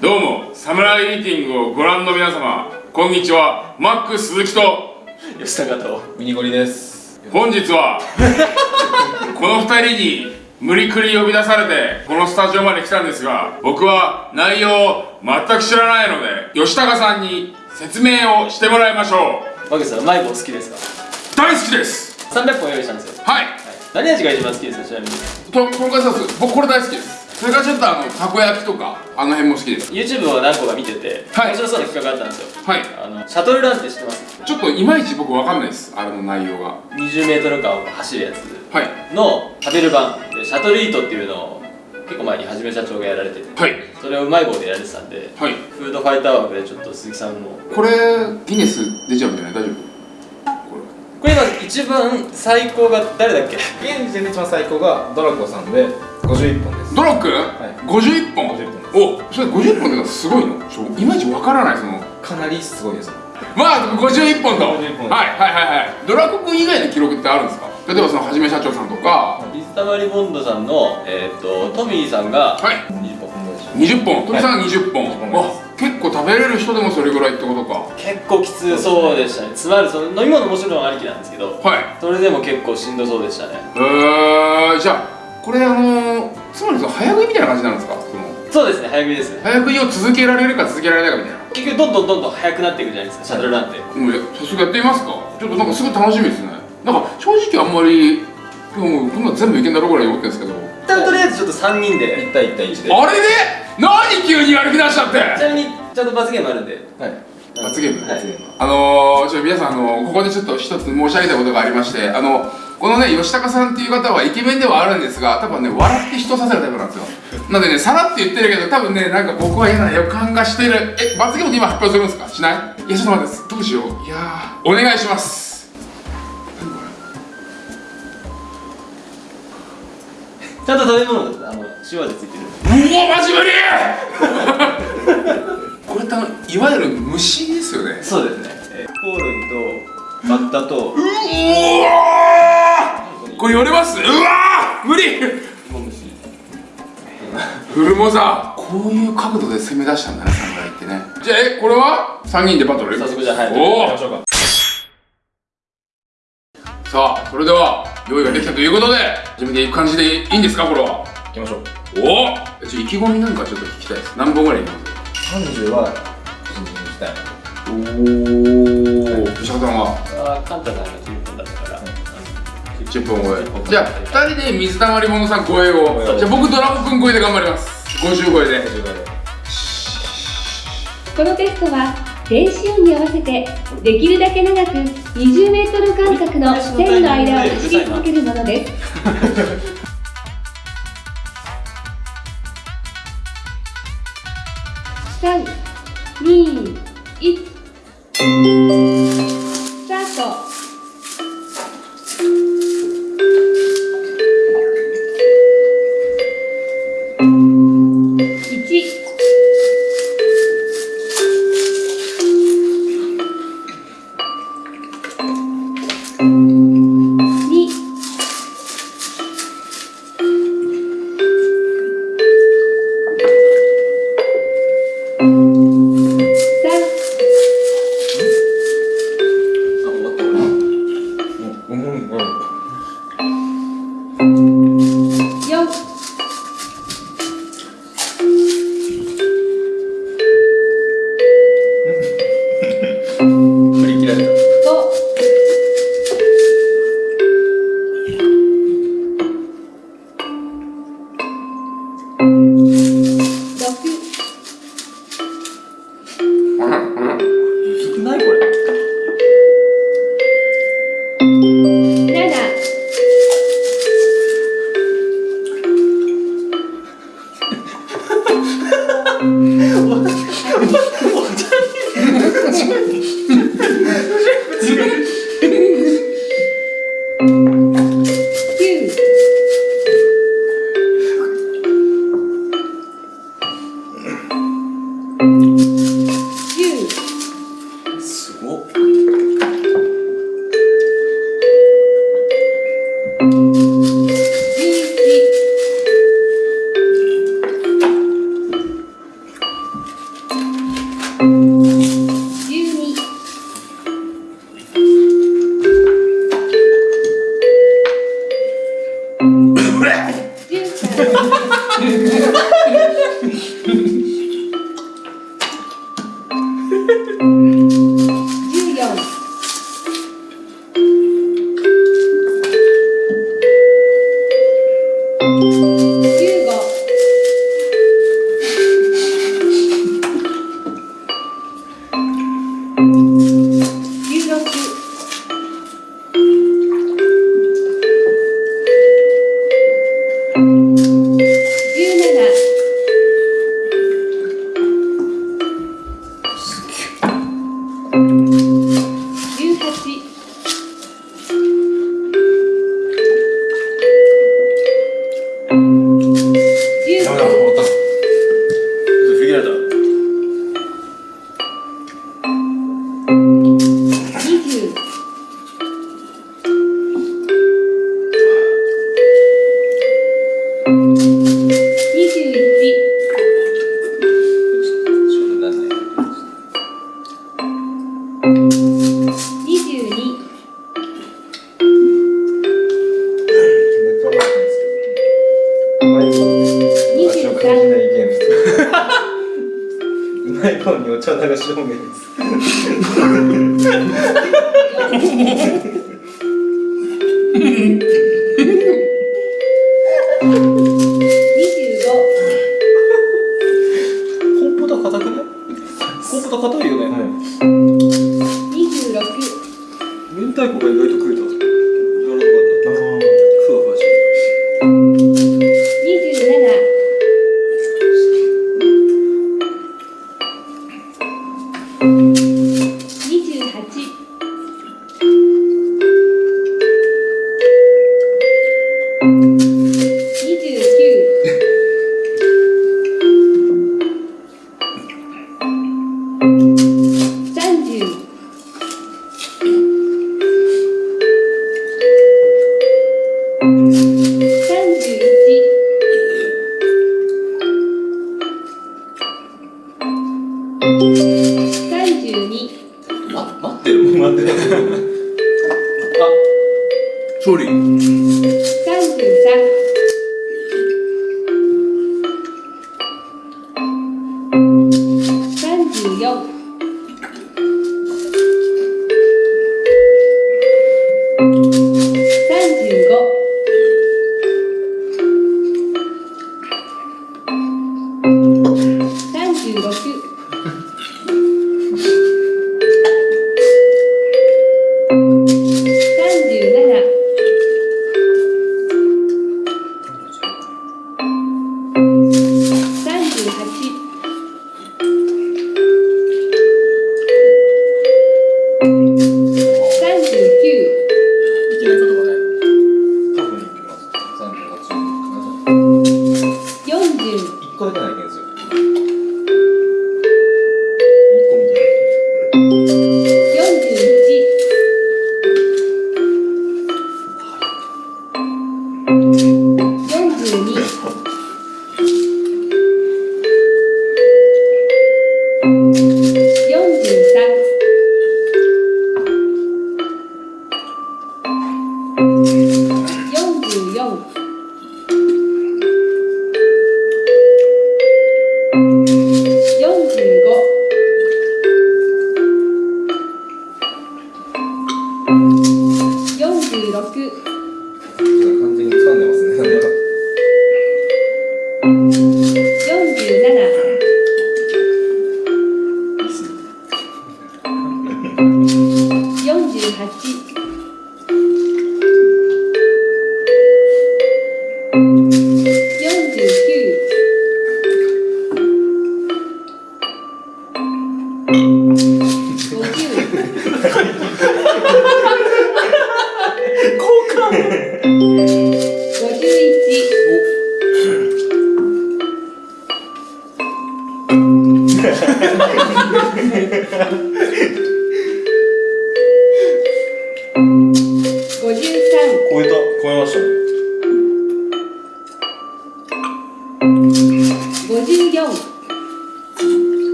どうもサムライミーティングをご覧の皆様こんにちはマック鈴木と吉高とミニゴリです。本日は この2人に無理くり呼び出されてこのスタジオまで来たんですが僕は内容を全く知らないので吉高さんに説明をしてもらいましょマグさんうまい棒好きですか？う大好きです。300本用意したんですよ、はい。はい、何味が一番好きですか？ちなみに。ととんかつソース僕これ大好きですそれからちょっとあのたこ焼きとかあの辺も好きです。YouTube を何個か見てて、はい。面白そうな企画があったんですよ。はい。あのシャトルランって知ってます？ちょっといまいち僕わかんないですあれの内容が。20m 間を走るやつはい。の食べる版でシャトルイートっていうのを結構前にはじめ社長がやられててはい。それをうまい棒でやられてたんではい。フードファイター枠でちょっと鈴木さんも。これギネス出ちゃうんじゃない？大丈夫？ここれ今一番最高が誰だっけ？現時点で一番最高がドラコさんで51本です。れドロック、い。51本？51本です。おそれ50本ってのはすごいの？ちょいまいちわからないその。かなりすごいですまあ51本と。はい51本。はいはいはいドラコ君以外の記録ってあるんですか？例えばそのはじめ社長さんとか。水溜りボンドさんの、えー、とトミーさんがはい。20本。分でしょ20本鳥さんが20本、20本あ結構食べれる人でもそれぐらいってことか。結構きつそうでしたね。つまりその飲み物もちろんありきなんですけどはい。それでも結構しんどそうでしたね。えー、じゃあこれあのー、つまりその早食いみたいな感じなんですか？そうですね。早食いです早食いを続けられるか続けられないかみたいな。結局どんどんどんどん速くなっていくじゃないですかシャトルランって。もうや早速やってみますか。ちょっとなんかすごい楽しみですね。なんか正直あんまりもうこんなの全部いけんだろうぐらい思ってるんですけど。一旦とりあえずちょっと3人で1対1対1で。あれで？何急にやる気出しちゃって。ちなみにちゃんと罰ゲームあるんで。はい。罰ゲームはい。罰ゲーム。あのー、ちょ皆さんあのここでちょっと一つ申し上げたいことがありましてあのこのね吉高さんっていう方はイケメンではあるんですが多分ね笑って人をさせるタイプなんですよ。なんでねさらって言ってるけど多分ねなんか僕は嫌な予感がしてる。え罰ゲームって今発表するんですか？しない？いやちょっと待ってどうしよう。いやー。お願いしますちゃんと食べ物あの塩味ついてる。れうわマジ無理！これってあのいわゆる虫ですよね。そうですね、えー、コオロギとバッタとうわー！これ寄れます？うわー！無理！芋虫。フルモザこういう角度で攻め出したんだね侍ってね。じゃあえこれは？3人でバトル？早速じゃあはいおおさあそれでは用意ができたということで始めていく感じでいいんですかこれは？行きましょう。おお意気込みなんかちょっと聞きたいです。何本ぐらいいきます？30は個人的に行きたい。おお吉田さんは？あーカンタさんが10分だったから、10本超えじゃあ2人で水溜りボンドさん超えを。じゃあ僕ドラゴン君超えで頑張ります。50超えで。50で。このテストは電子音に合わせてできるだけ長く 20m 間隔の線の間を走り続けるものです。しない意見うまいンにお茶流し方面です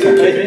t'inquiète.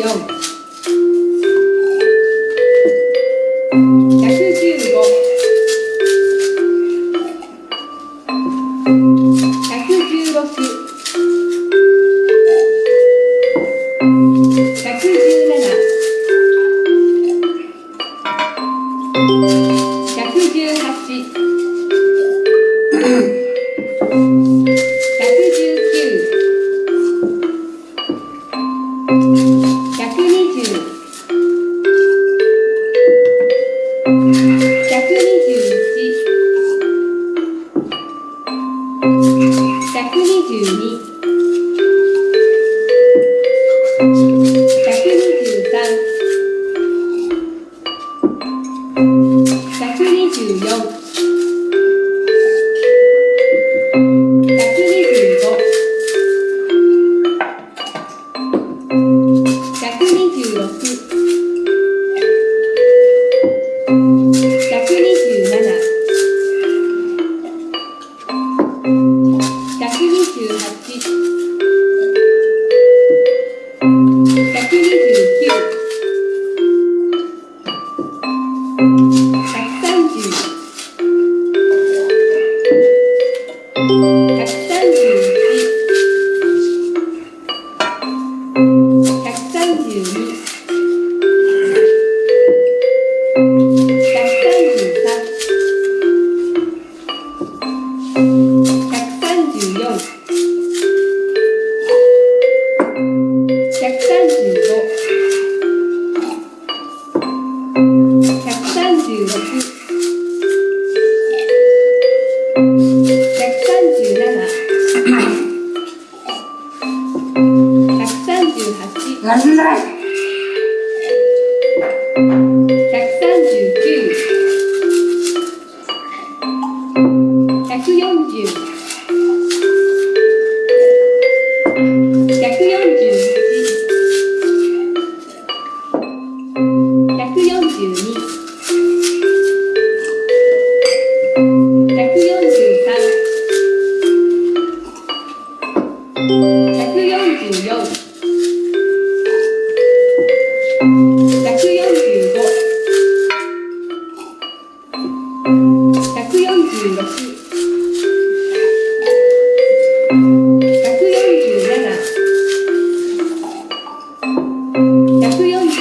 eu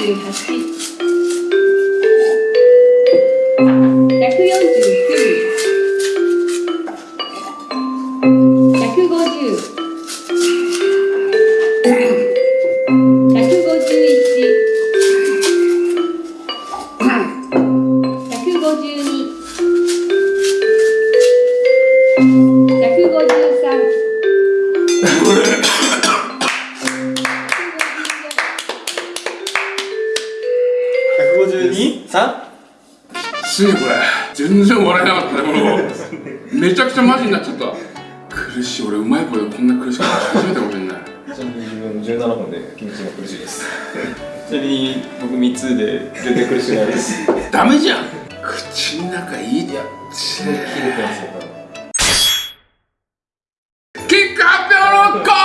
Do 剃発表のコーナー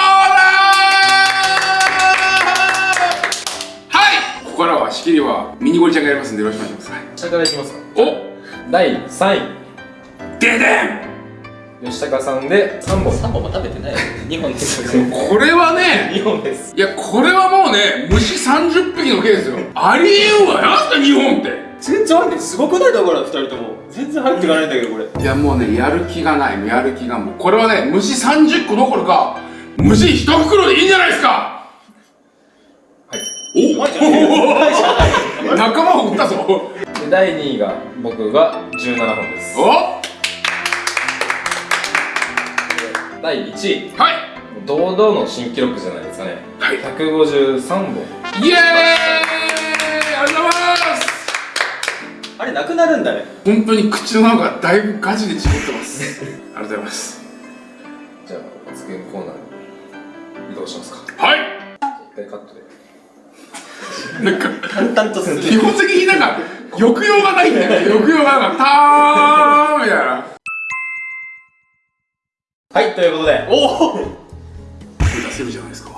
はいここからは仕切りはミニゴリちゃんがやりますんでよろしくお願いします。はい。下からいきますかお第3位。ででん吉高さんで3本。3本も食べてない。2本です。よこれはね2本です。いやこれはもうね虫30匹の毛ですよ。ありえんわなんすか日本って。全然入ってすごくない？だから2人とも全然入っていかないんだけどこれ。いやもうねやる気がない。やる気がもうこれはね虫30個どころか虫1袋でいいんじゃないですか。はい。おうまいじゃんうまいじゃん仲間を撃ったぞ。で第2位が僕が17本です。お第1位。はい。堂々の新記録じゃないですかね。はい。153本。イエーイあれなくなるんだね。本当に口の中がだいぶガチでちぎってます。ありがとうございます。じゃあ発言コーナーに移動しますか。はい。一回カットで。なんか淡々とする基本的になんか抑揚がないんだよね。抑揚がなんかたーみたいな。はいということで。おお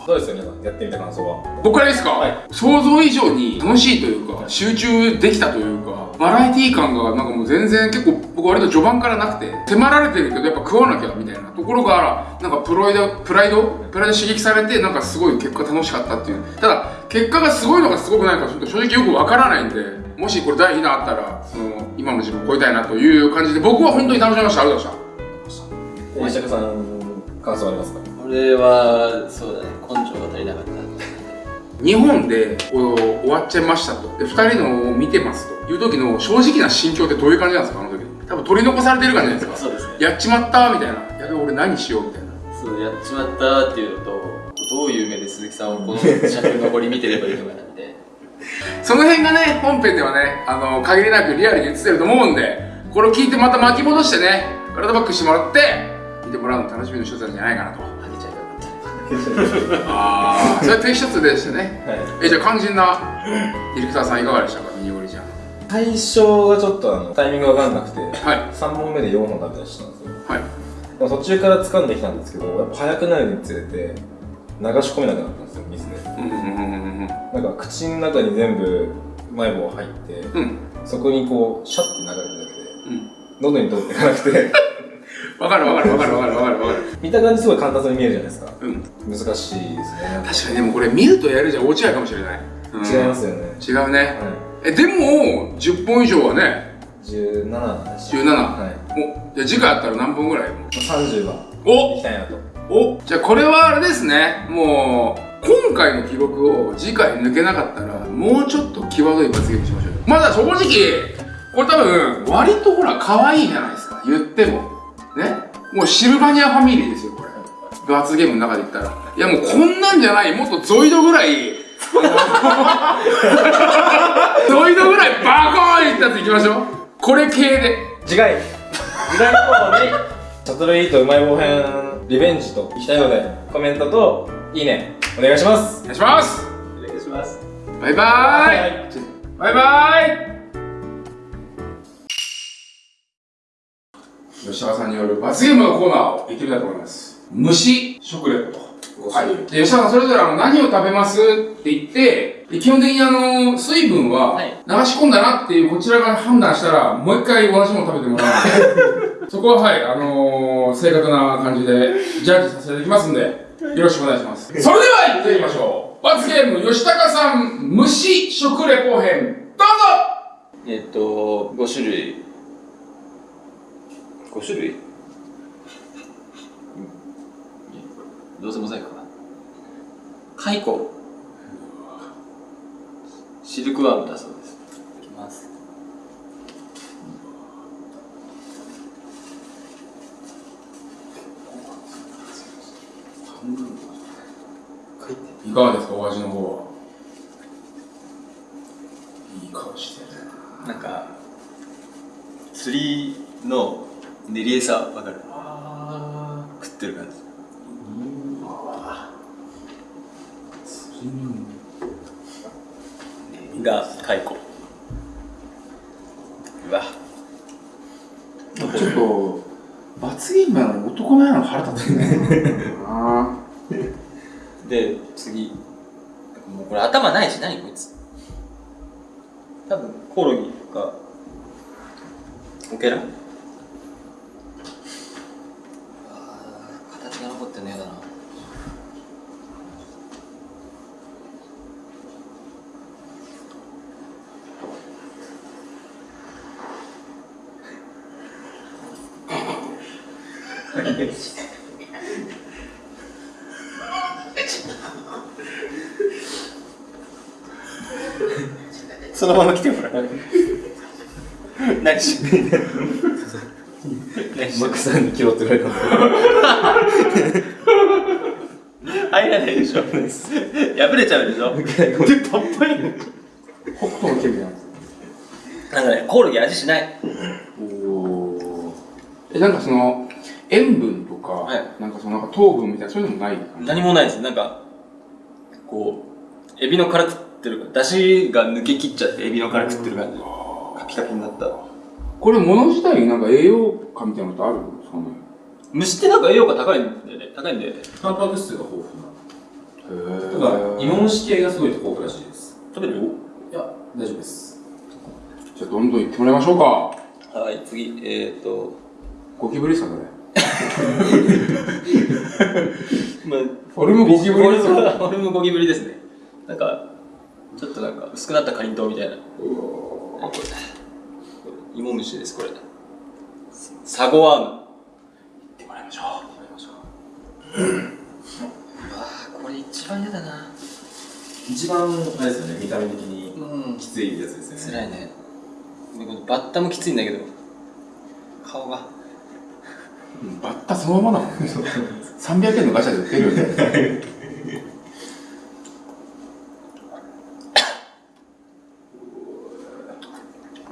どうですか皆さんやってみた感想は。僕からいいですか、はい。想像以上に楽しいというか集中できたというかバラエティー感がなんかもう全然結構僕割と序盤からなくて迫られてるけどやっぱ食わなきゃみたいなところがなんかプロイドプライド？プライド刺激されてなんかすごい結果楽しかったっていう。ただ結果がすごいのかすごくないのかちょっと正直よくわからないんでもしこれ第2弾あったらその今の自分を超えたいなという感じで僕は本当に楽しみました。ありがとうございました。吉高さん感想ありますか？俺はそうだね。根性が足りなかった。日本で終わっちゃいましたと。で2人のを見てますと。いう時の正直な心境ってどういう感じなんですかあの時。多分取り残されてる感じじゃないですか。そうですね。やっちまったみたいな。やべ俺何しようみたいな。そうやっちまったっていうのとどういう目で鈴木さんをこの尺残り見てればいいのかなんて。その辺がね本編ではねあの限りなくリアルに映ってると思うんでこれを聞いてまた巻き戻してね体バックしてもらって見てもらうの楽しみの一つなんじゃないかなとあああそれは一つでしたね。はい。えじゃあ肝心なディレクターさんいかがでしたかミニゴリちゃん。最初がちょっとあのタイミングが分かんなくてはい。3本目で4本食べ出したんですよ。はい。でも途中から掴んできたんですけどやっぱ早くなるにつれて流し込めなくなったんですよ水で。うんなんか口の中に全部うまい棒入ってうん。うんそこにこうシャッて流れるだけでうん。喉に通っていかなくてわかるわかるわかるわかるわかるわかる。見た感じすごい簡単そうに見えるじゃないですか。うん。難しいですね。確かにでもこれ見るとやるじゃ大違いかもしれない、うん違いますよね。違うね、はえでも10本以上はね。い17でした。17はい。おじゃあ次回あったら何本ぐらい？30番お。いきたいなと。お。じゃあこれはあれですね。もう今回の記録を次回抜けなかったらもうちょっと際どい罰ゲームしましょうよ。まだ正直これ多分割とほら可愛いじゃないですか。言ってもね。もうシルバニアファミリーですよこれ。罰ゲームの中で言ったら。いやもうこんなんじゃない。もっとゾイドぐらい。ゾイドぐらいバコーンいったやついきましょう。これ系で。次回。次回の方に。シャトルイートうまい棒編リベンジといきたいのでコメントといいね。お願いします。お願いします。お願いします。バイバーイ。バイバイ吉川さんによる罰ゲームのコーナーを行ってみたいと思います。虫食レポと。はい、で吉川さんそれぞれあの何を食べますって言ってで基本的にあの水分ははい。流し込んだなっていうこちらが判断したらもう一回同じもの食べてもらうので そこははいあのー、正確な感じでジャッジさせていただきますんでよろしくお願いします。それでは行ってみましょう。罰ゲーム吉高さん虫食レポ編どうぞ。えっと5種類5種類？どうせモザイクかな。カイコ。シルクワームだそうです。いきます。いかがですかお味の方は。いい顔してるなんか釣りの練り餌わかる。あ食ってる感じ。がカイコうわ。ちょっと罰ゲームなのに男前なの腹立つね。あ で次。もうこれ頭ないし何こいつ。多分コオロギかオケラあー形が残ってんのやだなそのまま来てもらう。何しマックさんにれた入らないでしょ。破れちゃうでしょ。でパッパリ北斗の剣みたいななんかねコオロギ味しない。おえなんかその塩分とか、はい。なんかそのなんか糖分みたいなそういうのもない何もないです。なんかこうエビの殻食ってる出汁が抜けきっちゃってエビの殻食ってる感じ。カピカピになった。これ物自体になんか栄養価みたいなのってある？んですかね虫ってなんか栄養価高いんだよね。高いんでタンパク質が豊富な。へただ芋虫系がすごい豊富らしいです。食べる？よいや大丈夫です。じゃあどんどん行ってもらいましょうか。はい次。えっ、ー、と。ゴキブリですかそれまあフォルムゴキブリですフォルムよ。フォルムゴキブリですね。なんかちょっとなんか薄くなったかりんとうみたいな。これ芋虫ですこれ。サゴワーム。行ってもらいましょあこれ一番嫌だな。一番あれですよね見た目的にうん。きついやつですよね。辛いね。でこのバッタもきついんだけど。顔が。う、うん、バッタそのままだもんね300円のガチャで売ってるよね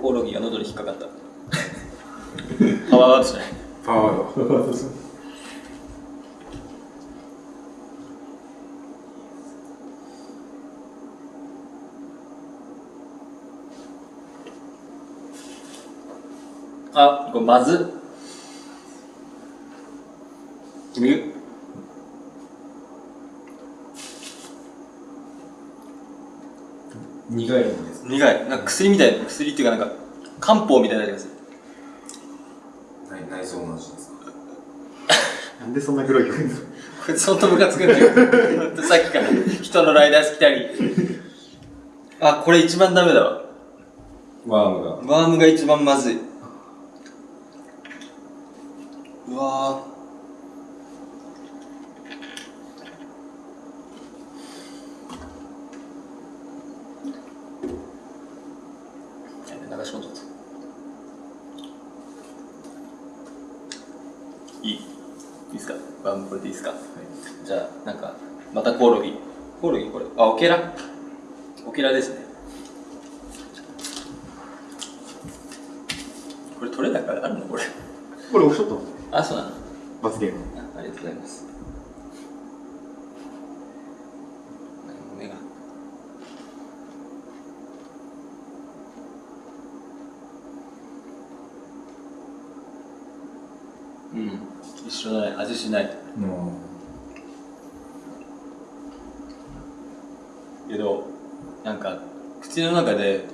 コオロギが喉に引っかかった。パワーワードじゃない？パワードあこれまず。君？苦いんです苦い。なんか薬みたい薬っていうかなんか漢方みたいなやつ内内臓の味ですなんでそんな黒い曲にこいつほんとムカつくんだよ。さっきから。人のライダース来たりあこれ一番ダメだわ。ワームが。ワームが一番まずい。うわーやべ流し込んじゃったいいいいっすかワームこれでいいっすか、じゃあなんかまたコオロギ。コオロギこれ。あオケラ？オケラですね。これ取れ高あるのこれ？これオフショット？あそうなの。罰ゲーム。あありがとうございます。目がうん。一緒だね。味しないもけどなんか口の中で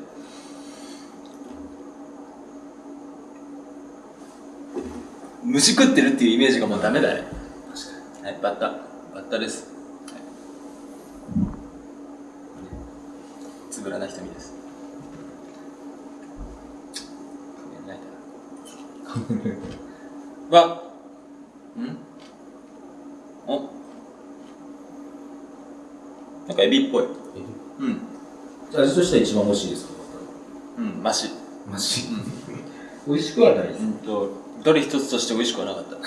虫食ってるっていうイメージがもうダメだね。はいバッタ。バッタです、はい、つぶらな瞳です。仮面ライダー。わ。ん。お。なんかエビっぽい。うん。う味としては一番美味しいですか？うんマシ。マジ美味しくはないです。うんとどれ一つとして美味しくはなかった。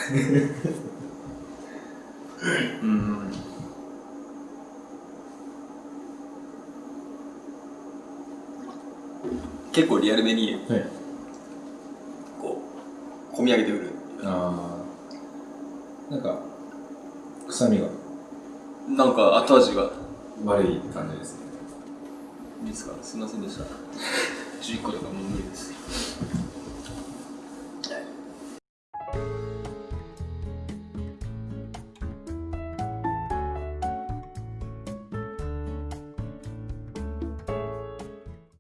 うん。結構リアルめにはい。こう込み上げてくる。ああなんか臭みが。なんか後味が。悪い感じですねいいですか？すいませんでした。11個とかもう無理です。